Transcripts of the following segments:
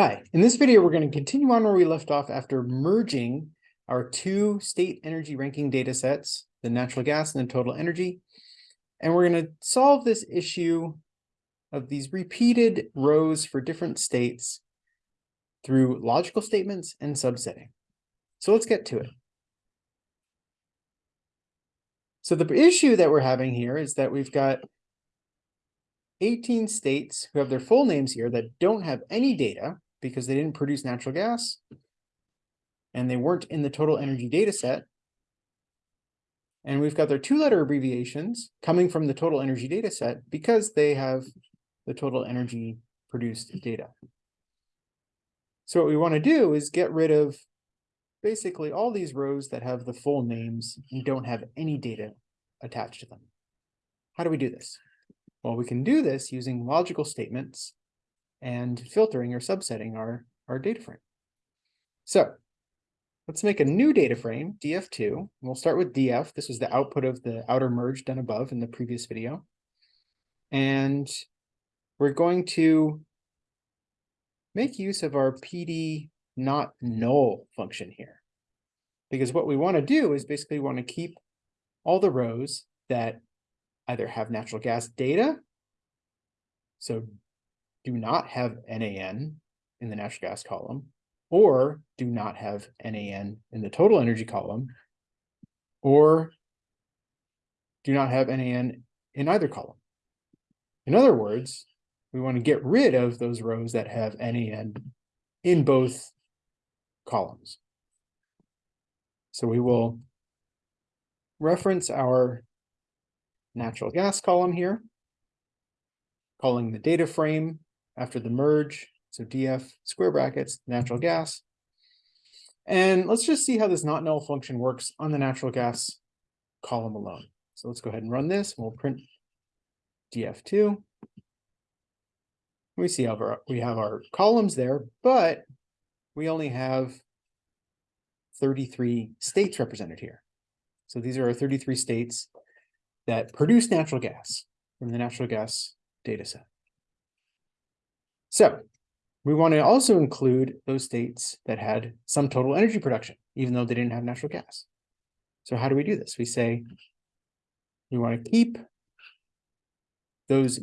Hi, in this video, we're going to continue on where we left off after merging our two state energy ranking data sets, the natural gas and the total energy. And we're going to solve this issue of these repeated rows for different states through logical statements and subsetting. So let's get to it. So the issue that we're having here is that we've got 18 states who have their full names here that don't have any data because they didn't produce natural gas and they weren't in the total energy data set. And we've got their two letter abbreviations coming from the total energy data set because they have the total energy produced data. So what we want to do is get rid of basically all these rows that have the full names and don't have any data attached to them. How do we do this? Well, we can do this using logical statements and filtering or subsetting our, our data frame. So let's make a new data frame, df2. We'll start with df. This was the output of the outer merge done above in the previous video. And we're going to make use of our pd not null function here. Because what we want to do is basically want to keep all the rows that either have natural gas data, so do not have NaN in the natural gas column, or do not have NaN in the total energy column, or do not have NaN in either column. In other words, we want to get rid of those rows that have NaN in both columns. So we will reference our natural gas column here, calling the data frame after the merge. So df square brackets, natural gas. And let's just see how this not null function works on the natural gas column alone. So let's go ahead and run this. We'll print df2. We see our, we have our columns there, but we only have 33 states represented here. So these are our 33 states that produce natural gas from the natural gas data set. So we want to also include those states that had some total energy production, even though they didn't have natural gas. So how do we do this? We say we want to keep those,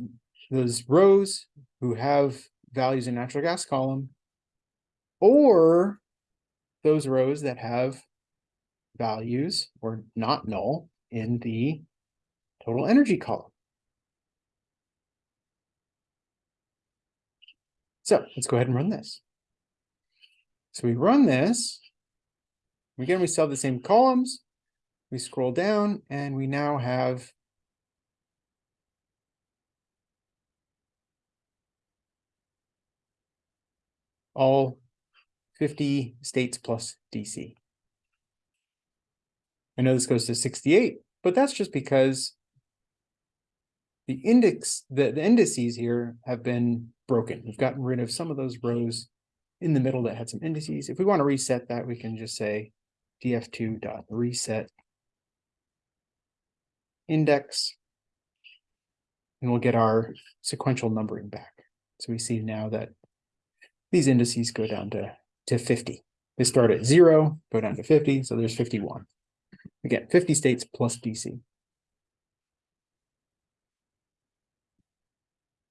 those rows who have values in natural gas column or those rows that have values or not null in the total energy column. So let's go ahead and run this. So we run this. Again, we still have the same columns. We scroll down and we now have all 50 states plus DC. I know this goes to 68, but that's just because the index, the, the indices here have been broken. We've gotten rid of some of those rows in the middle that had some indices. If we want to reset that, we can just say df2 dot reset index, and we'll get our sequential numbering back. So we see now that these indices go down to, to 50. They start at zero, go down to 50, so there's 51. Again, 50 states plus DC.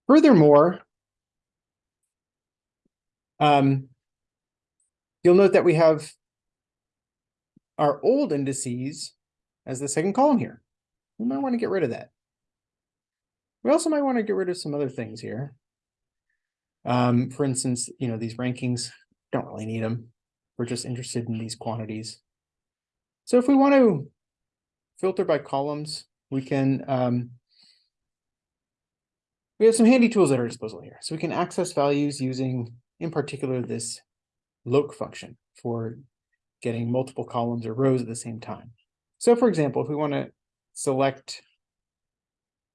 Furthermore, um, you'll note that we have our old indices as the second column here. We might want to get rid of that. We also might want to get rid of some other things here. Um, for instance, you know, these rankings don't really need them. We're just interested in these quantities. So if we want to filter by columns, we can, um, we have some handy tools at our disposal here. So we can access values using, in particular, this loc function for getting multiple columns or rows at the same time. So for example, if we want to select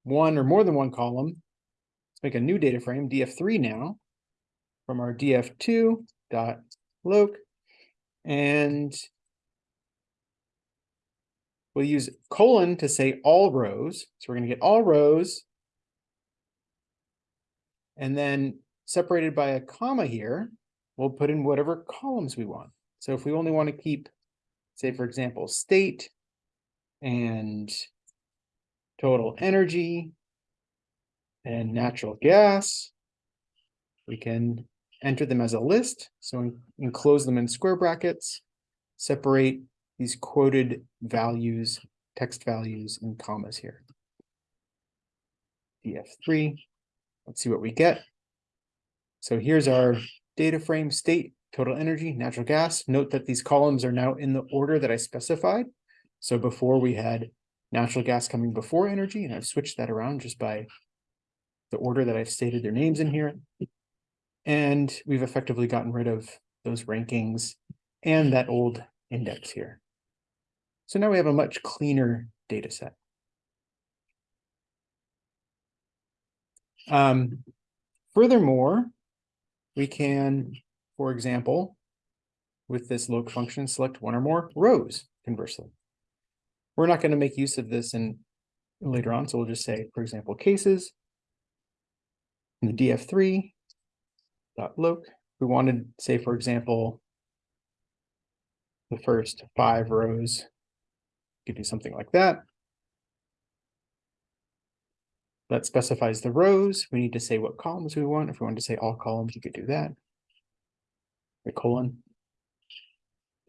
one or more than one column, let's make a new data frame, df3 now, from our df2 dot loc, and We'll use colon to say all rows. So we're going to get all rows. And then separated by a comma here, we'll put in whatever columns we want. So if we only want to keep, say, for example, state and total energy and natural gas, we can enter them as a list. So enclose them in square brackets, separate these quoted values, text values in commas here. DF3, let's see what we get. So here's our data frame state, total energy, natural gas. Note that these columns are now in the order that I specified. So before we had natural gas coming before energy, and I've switched that around just by the order that I've stated their names in here. And we've effectively gotten rid of those rankings and that old index here. So now we have a much cleaner data set. Um, furthermore, we can, for example, with this loc function, select one or more rows conversely. We're not going to make use of this in later on, so we'll just say, for example, cases. In the df3 dot loc, we wanted, say, for example, the first five rows. Could do something like that. That specifies the rows. We need to say what columns we want. If we want to say all columns, you could do that. The colon.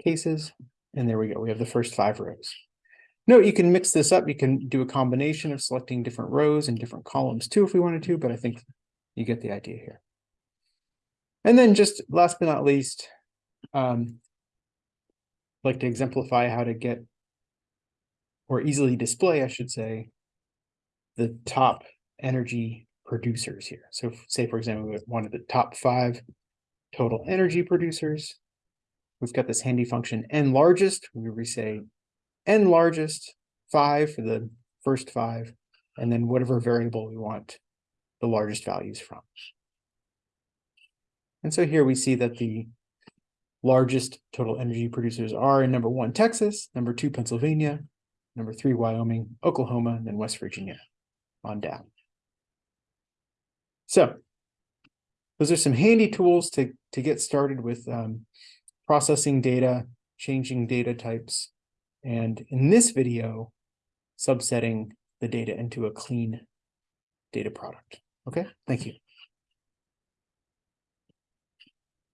Cases, and there we go. We have the first five rows. Note you can mix this up. You can do a combination of selecting different rows and different columns too if we wanted to, but I think you get the idea here. And then just last but not least, um, like to exemplify how to get or easily display, I should say, the top energy producers here. So say, for example, we wanted the top five total energy producers. We've got this handy function n largest, where we say n largest, five for the first five, and then whatever variable we want the largest values from. And so here we see that the largest total energy producers are in number one, Texas, number two, Pennsylvania, number three, Wyoming, Oklahoma, and then West Virginia on down. So those are some handy tools to, to get started with um, processing data, changing data types, and in this video, subsetting the data into a clean data product. Okay, thank you.